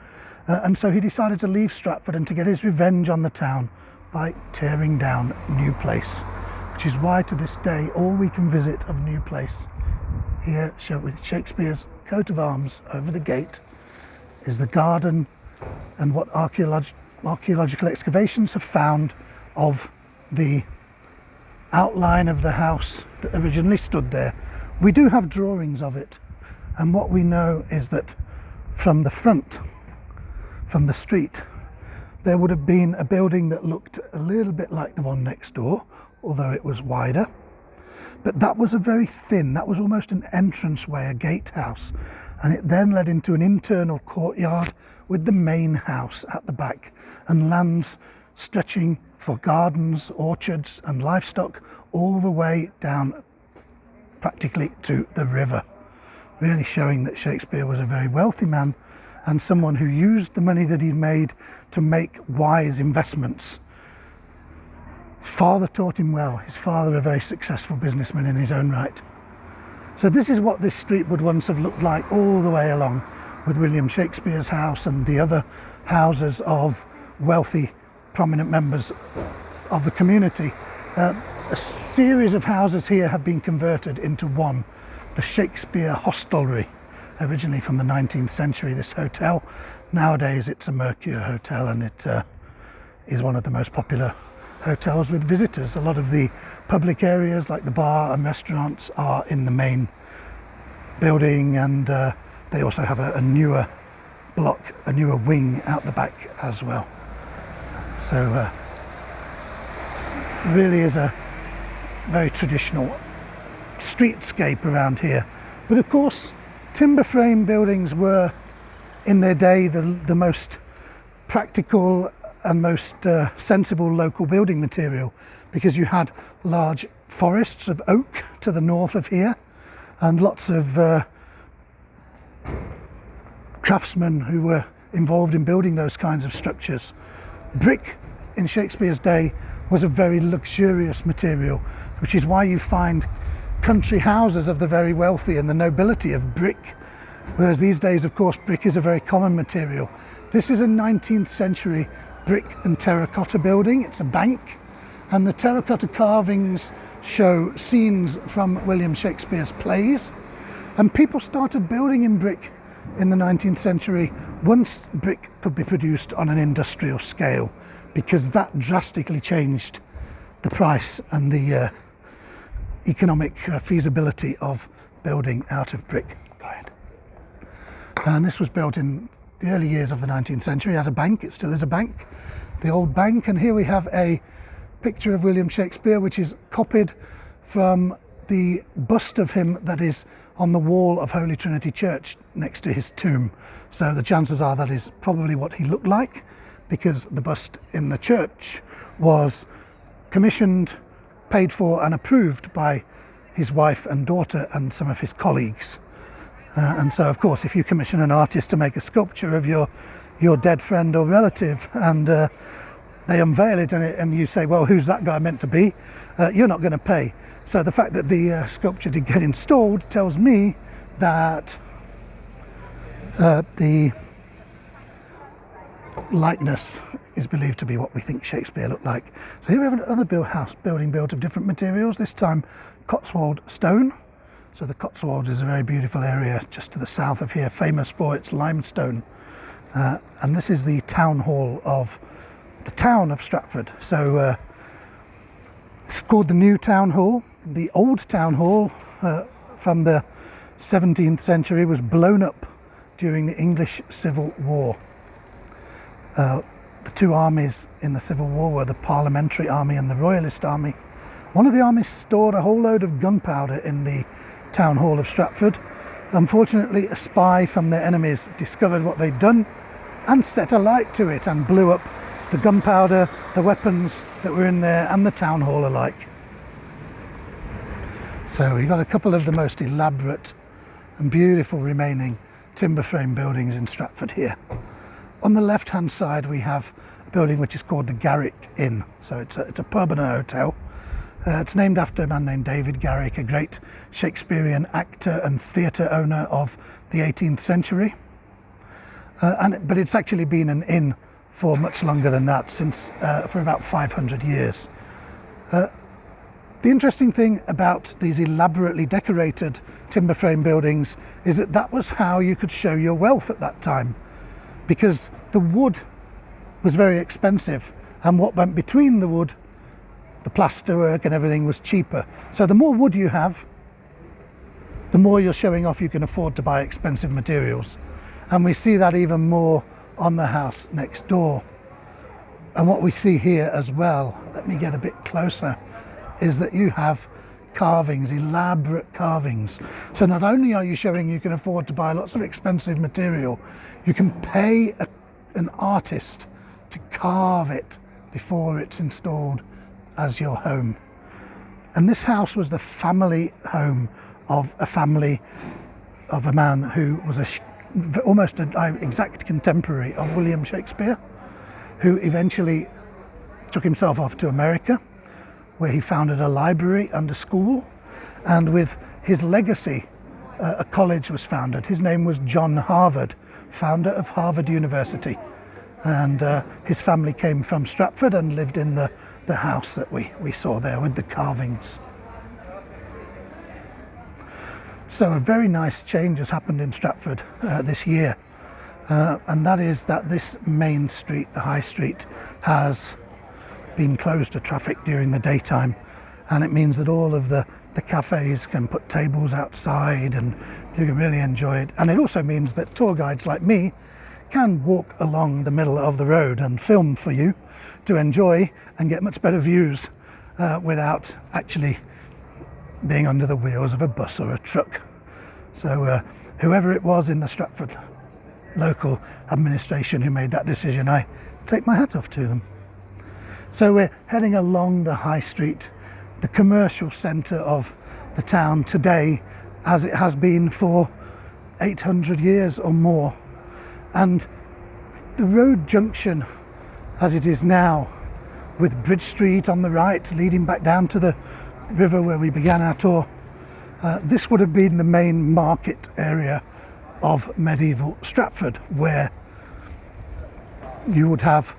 Uh, and so he decided to leave Stratford and to get his revenge on the town by tearing down New Place, which is why to this day all we can visit of New Place here with Shakespeare's coat of arms over the gate is the garden and what archaeolog archaeological excavations have found of the outline of the house that originally stood there. We do have drawings of it and what we know is that from the front, from the street, there would have been a building that looked a little bit like the one next door, although it was wider. But that was a very thin, that was almost an entranceway, a gatehouse. And it then led into an internal courtyard with the main house at the back and lands stretching for gardens, orchards and livestock all the way down practically to the river. Really showing that Shakespeare was a very wealthy man and someone who used the money that he'd made to make wise investments. Father taught him well. His father a very successful businessman in his own right. So this is what this street would once have looked like all the way along with William Shakespeare's house and the other houses of wealthy prominent members of the community. Uh, a series of houses here have been converted into one, the Shakespeare Hostelry, originally from the 19th century, this hotel. Nowadays it's a Mercure Hotel and it uh, is one of the most popular hotels with visitors. A lot of the public areas like the bar and restaurants are in the main building and uh, they also have a, a newer block, a newer wing out the back as well. So uh, really is a very traditional streetscape around here. But of course, timber frame buildings were in their day the, the most practical and most uh, sensible local building material because you had large forests of oak to the north of here and lots of uh, craftsmen who were involved in building those kinds of structures. Brick in Shakespeare's day was a very luxurious material, which is why you find country houses of the very wealthy and the nobility of brick. Whereas these days, of course, brick is a very common material. This is a 19th century brick and terracotta building. It's a bank, and the terracotta carvings show scenes from William Shakespeare's plays. And people started building in brick in the 19th century once brick could be produced on an industrial scale because that drastically changed the price and the uh, economic uh, feasibility of building out of brick. And this was built in the early years of the 19th century as a bank. It still is a bank, the old bank. And here we have a picture of William Shakespeare, which is copied from the bust of him that is on the wall of Holy Trinity Church next to his tomb. So the chances are that is probably what he looked like because the bust in the church was commissioned, paid for and approved by his wife and daughter and some of his colleagues. Uh, and so of course if you commission an artist to make a sculpture of your your dead friend or relative and uh, they unveil it and, it and, you say well who's that guy meant to be uh, you're not going to pay so the fact that the uh, sculpture did get installed tells me that uh, the likeness is believed to be what we think Shakespeare looked like. So here we have another build house building built of different materials, this time Cotswold stone. So the Cotswold is a very beautiful area just to the south of here, famous for its limestone. Uh, and this is the town hall of the town of Stratford. So uh, it's called the New Town Hall the old town hall uh, from the 17th century was blown up during the English Civil War. Uh, the two armies in the Civil War were the Parliamentary Army and the Royalist Army. One of the armies stored a whole load of gunpowder in the town hall of Stratford. Unfortunately, a spy from their enemies discovered what they'd done and set a light to it and blew up the gunpowder, the weapons that were in there and the town hall alike. So we've got a couple of the most elaborate and beautiful remaining timber frame buildings in Stratford here. On the left hand side we have a building which is called the Garrick Inn. So it's a, it's a pub and a hotel. Uh, it's named after a man named David Garrick, a great Shakespearean actor and theatre owner of the 18th century. Uh, and, but it's actually been an inn for much longer than that, since uh, for about 500 years. Uh, the interesting thing about these elaborately decorated timber frame buildings is that that was how you could show your wealth at that time because the wood was very expensive and what went between the wood, the plasterwork and everything was cheaper. So the more wood you have, the more you're showing off you can afford to buy expensive materials. And we see that even more on the house next door. And what we see here as well, let me get a bit closer is that you have carvings, elaborate carvings. So not only are you showing you can afford to buy lots of expensive material, you can pay a, an artist to carve it before it's installed as your home. And this house was the family home of a family of a man who was a, almost an exact contemporary of William Shakespeare, who eventually took himself off to America where he founded a library and a school. And with his legacy, uh, a college was founded. His name was John Harvard, founder of Harvard University. And uh, his family came from Stratford and lived in the, the house that we, we saw there with the carvings. So a very nice change has happened in Stratford uh, this year. Uh, and that is that this main street, the High Street, has been closed to traffic during the daytime and it means that all of the, the cafes can put tables outside and you can really enjoy it. And it also means that tour guides like me can walk along the middle of the road and film for you to enjoy and get much better views uh, without actually being under the wheels of a bus or a truck. So uh, whoever it was in the Stratford local administration who made that decision, I take my hat off to them. So we're heading along the high street, the commercial centre of the town today, as it has been for 800 years or more. And the road junction as it is now, with Bridge Street on the right leading back down to the river where we began our tour, uh, this would have been the main market area of medieval Stratford, where you would have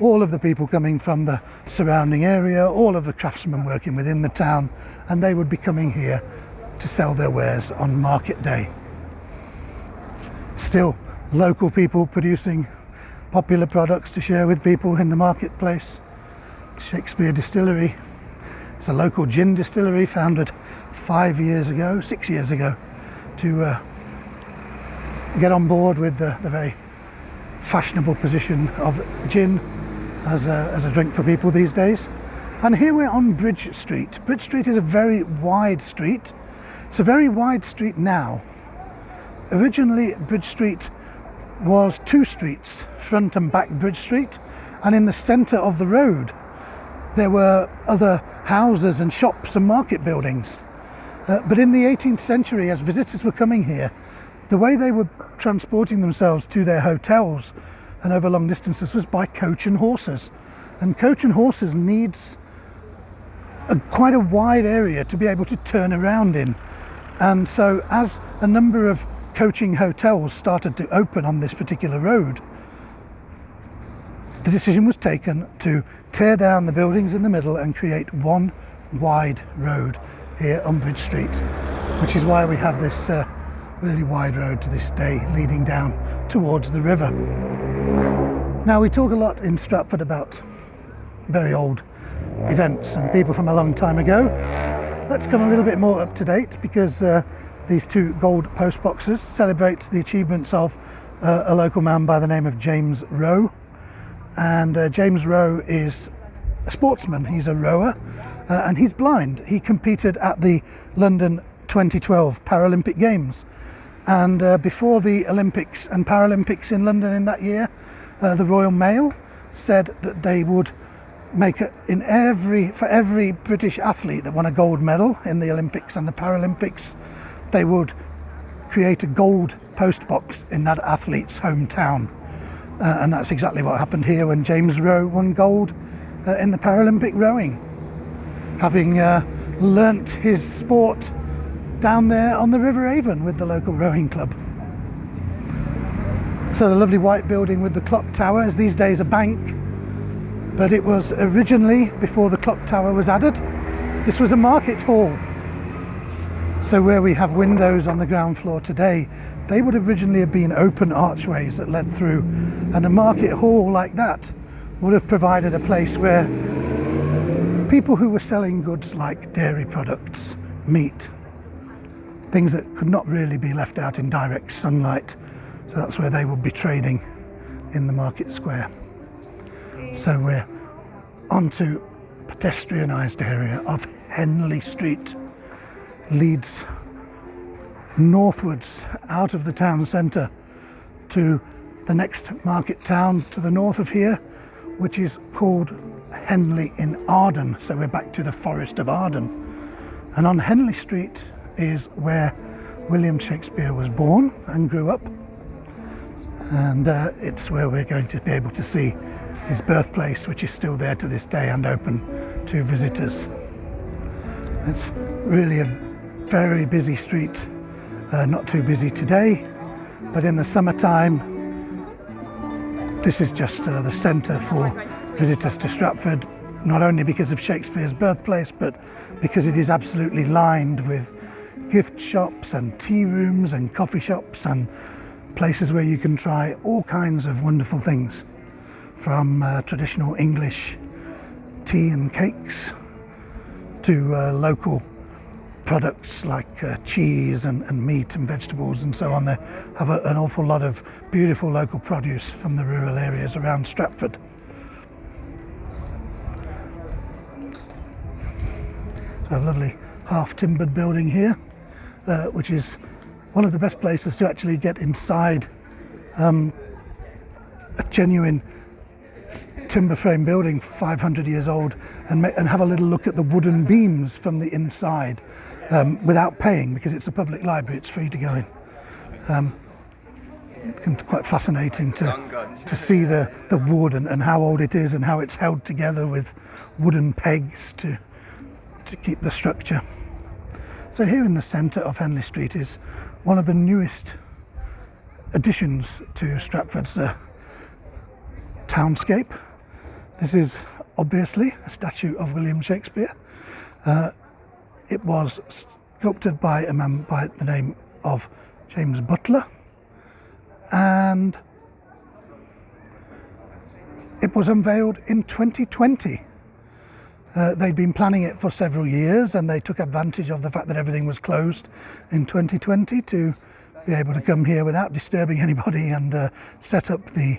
all of the people coming from the surrounding area, all of the craftsmen working within the town, and they would be coming here to sell their wares on market day. Still, local people producing popular products to share with people in the marketplace. Shakespeare Distillery. It's a local gin distillery founded five years ago, six years ago, to uh, get on board with the, the, very fashionable position of gin as a, as a drink for people these days. And here we're on Bridge Street. Bridge Street is a very wide street. It's a very wide street now. Originally, Bridge Street was two streets, front and back Bridge Street, and in the centre of the road there were other houses and shops and market buildings. Uh, but in the 18th century, as visitors were coming here, the way they were transporting themselves to their hotels and over long distances was by coach and horses. And coach and horses needs a, quite a wide area to be able to turn around in. And so as a number of coaching hotels started to open on this particular road, the decision was taken to tear down the buildings in the middle and create one wide road here on Bridge Street, which is why we have this uh, really wide road to this day leading down towards the river. Now we talk a lot in Stratford about very old events and people from a long time ago. Let's come a little bit more up to date because uh, these two gold post boxes celebrate the achievements of uh, a local man by the name of James Roe. And uh, James Roe is a sportsman, he's a rower, uh, and he's blind. He competed at the London 2012 Paralympic Games. And uh, before the Olympics and Paralympics in London in that year, uh, the Royal Mail said that they would make it in every for every British athlete that won a gold medal in the Olympics and the Paralympics they would create a gold post box in that athlete's hometown. Uh, and that's exactly what happened here when James Roe won gold uh, in the Paralympic rowing. Having uh, learnt his sport down there on the River Avon with the local rowing club. So the lovely white building with the clock tower is these days a bank, but it was originally, before the clock tower was added, this was a market hall so where we have windows on the ground floor today, they would originally have been open archways that led through. And a market hall like that would have provided a place where people who were selling goods like dairy products, meat, things that could not really be left out in direct sunlight. So that's where they would be trading in the market square. So we're onto a pedestrianised area of Henley Street leads northwards out of the town centre to the next market town to the north of here, which is called Henley in Arden. So we're back to the Forest of Arden. And on Henley Street is where William Shakespeare was born and grew up. And uh, it's where we're going to be able to see his birthplace, which is still there to this day and open to visitors. It's really a very busy street. Uh, not too busy today, but in the summertime, this is just uh, the centre for visitors to Stratford, not only because of Shakespeare's birthplace, but because it is absolutely lined with gift shops and tea rooms and coffee shops and places where you can try all kinds of wonderful things from uh, traditional English tea and cakes to uh, local products like uh, cheese and, and, meat and vegetables and so on. They have a, an awful lot of beautiful local produce from the rural areas around Stratford. So a lovely half timbered building here, uh, which is one of the best places to actually get inside um, a genuine timber frame building 500 years old and, and have a little look at the wooden beams from the inside um, without paying because it's a public library, it's free to go in. Um, quite fascinating to, to see the, the wood and, and how old it is and how it's held together with wooden pegs to, to keep the structure. So here in the centre of Henley Street is one of the newest additions to Stratford's uh, townscape. This is obviously a statue of William Shakespeare. Uh, it was sculpted by a man by the name of James Butler and it was unveiled in 2020. Uh, they'd been planning it for several years and they took advantage of the fact that everything was closed in 2020 to be able to come here without disturbing anybody and uh, set up the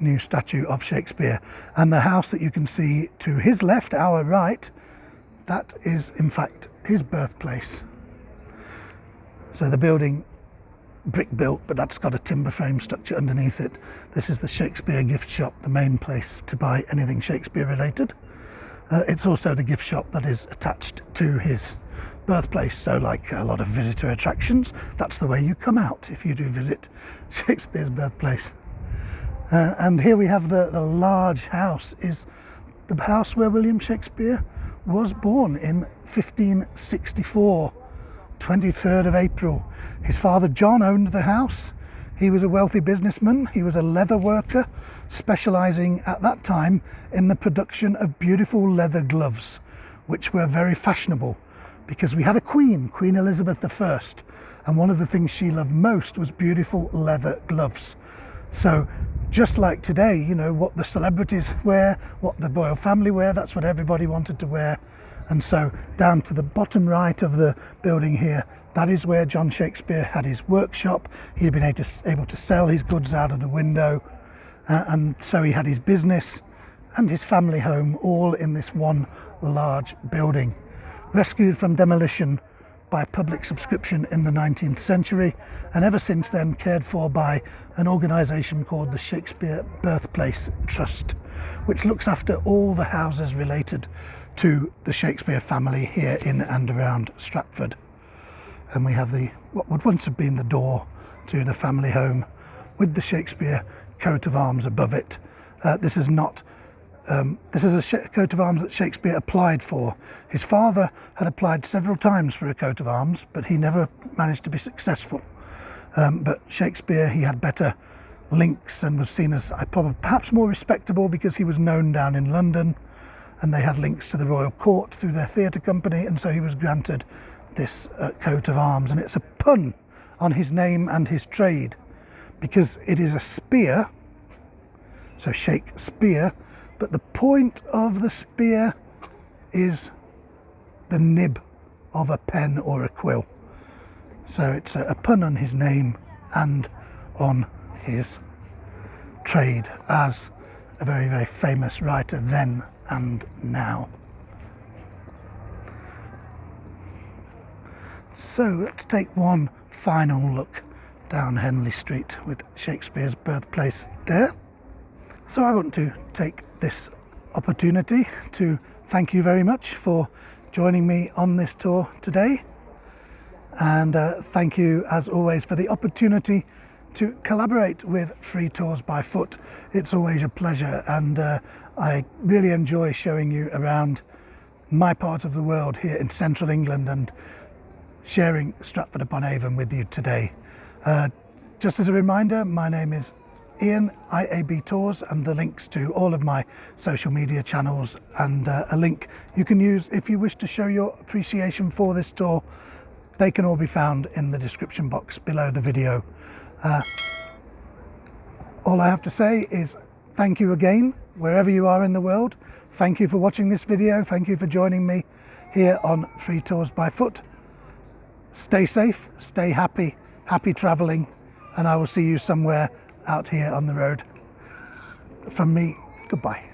new statue of Shakespeare. And the house that you can see to his left, our right, that is in fact his birthplace. So the building brick built, but that's got a timber frame structure underneath it. This is the Shakespeare gift shop, the main place to buy anything Shakespeare related. Uh, it's also the gift shop that is attached to his birthplace. So like a lot of visitor attractions, that's the way you come out if you do visit Shakespeare's birthplace. Uh, and here we have the, the large house is the house where William Shakespeare was born in 1564, 23rd of April. His father John owned the house. He was a wealthy businessman. He was a leather worker, specialising at that time in the production of beautiful leather gloves, which were very fashionable because we had a queen, Queen Elizabeth I, and one of the things she loved most was beautiful leather gloves. So just like today, you know, what the celebrities wear, what the royal family wear, that's what everybody wanted to wear. And so down to the bottom right of the building here, that is where John Shakespeare had his workshop. He'd been able to, sell his goods out of the window. Uh, and so he had his business and his family home all in this one large building. Rescued from demolition by public subscription in the 19th century and ever since then cared for by an organisation called the Shakespeare Birthplace Trust, which looks after all the houses related to the Shakespeare family here in and around Stratford. And we have the what would once have been the door to the family home with the Shakespeare coat of arms above it. Uh, this is not um, this is a coat of arms that Shakespeare applied for. His father had applied several times for a coat of arms, but he never managed to be successful. Um, but Shakespeare, he had better links and was seen as perhaps more respectable because he was known down in London and they had links to the royal court through their theatre company and so he was granted this uh, coat of arms and it's a pun on his name and his trade because it is a spear so Shakespeare but the point of the spear is the nib of a pen or a quill. So it's a, a pun on his name and on his trade as a very, very famous writer then and now. So let's take one final look down Henley Street with Shakespeare's birthplace there. So I want to take this opportunity to thank you very much for joining me on this tour today. And uh, thank you, as always, for the opportunity to collaborate with Free Tours by Foot. It's always a pleasure, and uh, I really enjoy showing you around my part of the world here in central England and sharing Stratford upon Avon with you today. Uh, just as a reminder, my name is Ian, IAB Tours, and the links to all of my social media channels and uh, a link you can use if you wish to show your appreciation for this tour. They can all be found in the description box below the video. Uh, all I have to say is thank you again, wherever you are in the world. Thank you for watching this video. Thank you for joining me here on Free Tours by Foot. Stay safe, stay happy, happy travelling, and I will see you somewhere out here on the road. From me, goodbye.